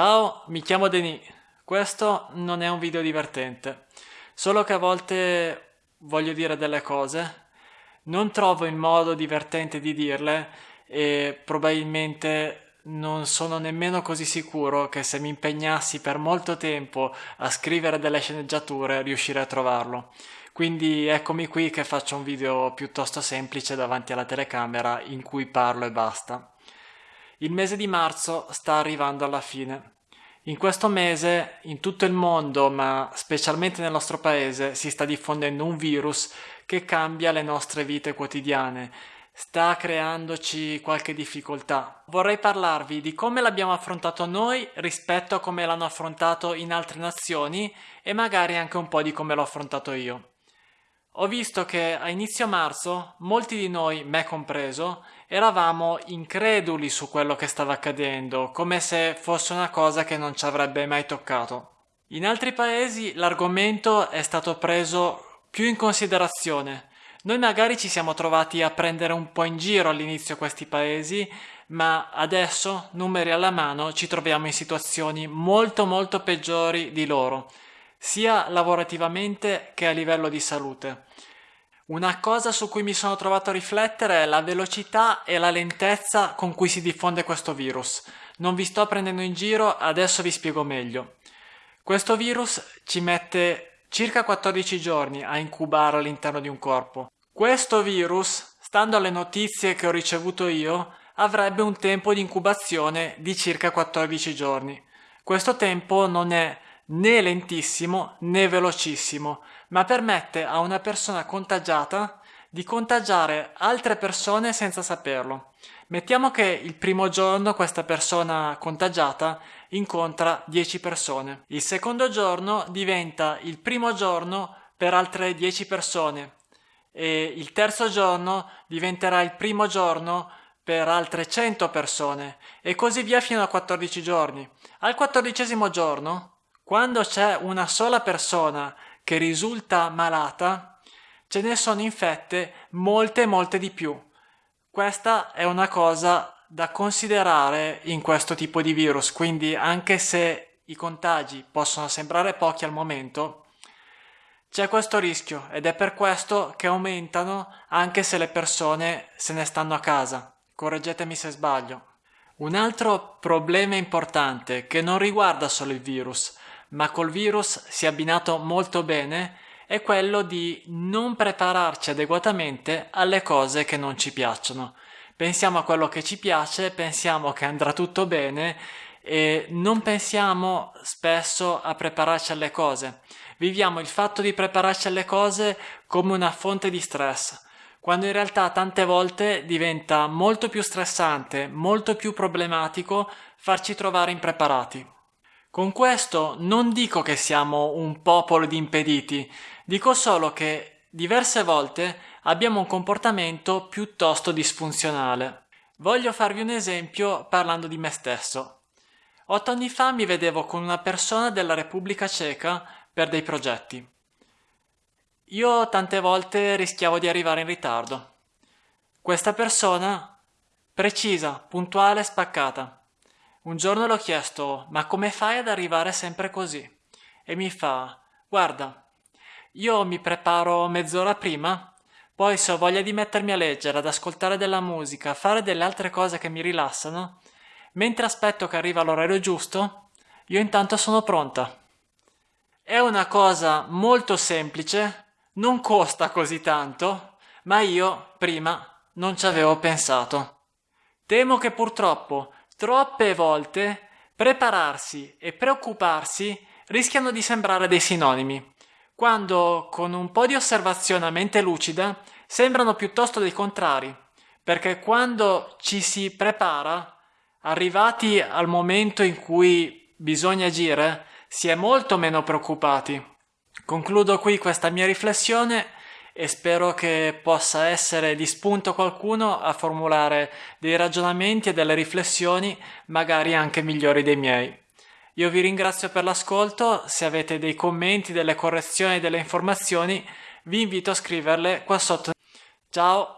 Ciao, mi chiamo Denis. Questo non è un video divertente, solo che a volte voglio dire delle cose, non trovo il modo divertente di dirle e probabilmente non sono nemmeno così sicuro che se mi impegnassi per molto tempo a scrivere delle sceneggiature riuscirei a trovarlo. Quindi eccomi qui che faccio un video piuttosto semplice davanti alla telecamera in cui parlo e basta. Il mese di marzo sta arrivando alla fine. In questo mese, in tutto il mondo, ma specialmente nel nostro paese, si sta diffondendo un virus che cambia le nostre vite quotidiane, sta creandoci qualche difficoltà. Vorrei parlarvi di come l'abbiamo affrontato noi rispetto a come l'hanno affrontato in altre nazioni e magari anche un po' di come l'ho affrontato io. Ho visto che a inizio marzo molti di noi, me compreso, eravamo increduli su quello che stava accadendo, come se fosse una cosa che non ci avrebbe mai toccato. In altri paesi l'argomento è stato preso più in considerazione. Noi magari ci siamo trovati a prendere un po' in giro all'inizio questi paesi, ma adesso, numeri alla mano, ci troviamo in situazioni molto molto peggiori di loro sia lavorativamente che a livello di salute. Una cosa su cui mi sono trovato a riflettere è la velocità e la lentezza con cui si diffonde questo virus. Non vi sto prendendo in giro, adesso vi spiego meglio. Questo virus ci mette circa 14 giorni a incubare all'interno di un corpo. Questo virus, stando alle notizie che ho ricevuto io, avrebbe un tempo di incubazione di circa 14 giorni. Questo tempo non è né lentissimo né velocissimo, ma permette a una persona contagiata di contagiare altre persone senza saperlo. Mettiamo che il primo giorno questa persona contagiata incontra 10 persone. Il secondo giorno diventa il primo giorno per altre 10 persone e il terzo giorno diventerà il primo giorno per altre 100 persone e così via fino a 14 giorni. Al quattordicesimo giorno quando c'è una sola persona che risulta malata, ce ne sono infette molte molte di più. Questa è una cosa da considerare in questo tipo di virus, quindi anche se i contagi possono sembrare pochi al momento, c'è questo rischio ed è per questo che aumentano anche se le persone se ne stanno a casa. Correggetemi se sbaglio. Un altro problema importante che non riguarda solo il virus, ma col virus si è abbinato molto bene è quello di non prepararci adeguatamente alle cose che non ci piacciono. Pensiamo a quello che ci piace, pensiamo che andrà tutto bene e non pensiamo spesso a prepararci alle cose. Viviamo il fatto di prepararci alle cose come una fonte di stress, quando in realtà tante volte diventa molto più stressante, molto più problematico farci trovare impreparati. Con questo non dico che siamo un popolo di impediti, dico solo che diverse volte abbiamo un comportamento piuttosto disfunzionale. Voglio farvi un esempio parlando di me stesso. Otto anni fa mi vedevo con una persona della Repubblica Ceca per dei progetti. Io tante volte rischiavo di arrivare in ritardo. Questa persona, precisa, puntuale, spaccata. Un giorno l'ho chiesto, ma come fai ad arrivare sempre così? E mi fa, guarda, io mi preparo mezz'ora prima, poi se ho voglia di mettermi a leggere, ad ascoltare della musica, a fare delle altre cose che mi rilassano, mentre aspetto che arriva l'orario giusto, io intanto sono pronta. È una cosa molto semplice, non costa così tanto, ma io prima non ci avevo pensato. Temo che purtroppo Troppe volte prepararsi e preoccuparsi rischiano di sembrare dei sinonimi, quando con un po' di osservazione a mente lucida sembrano piuttosto dei contrari, perché quando ci si prepara, arrivati al momento in cui bisogna agire, si è molto meno preoccupati. Concludo qui questa mia riflessione e spero che possa essere di spunto qualcuno a formulare dei ragionamenti e delle riflessioni magari anche migliori dei miei. Io vi ringrazio per l'ascolto, se avete dei commenti, delle correzioni, delle informazioni, vi invito a scriverle qua sotto. Ciao!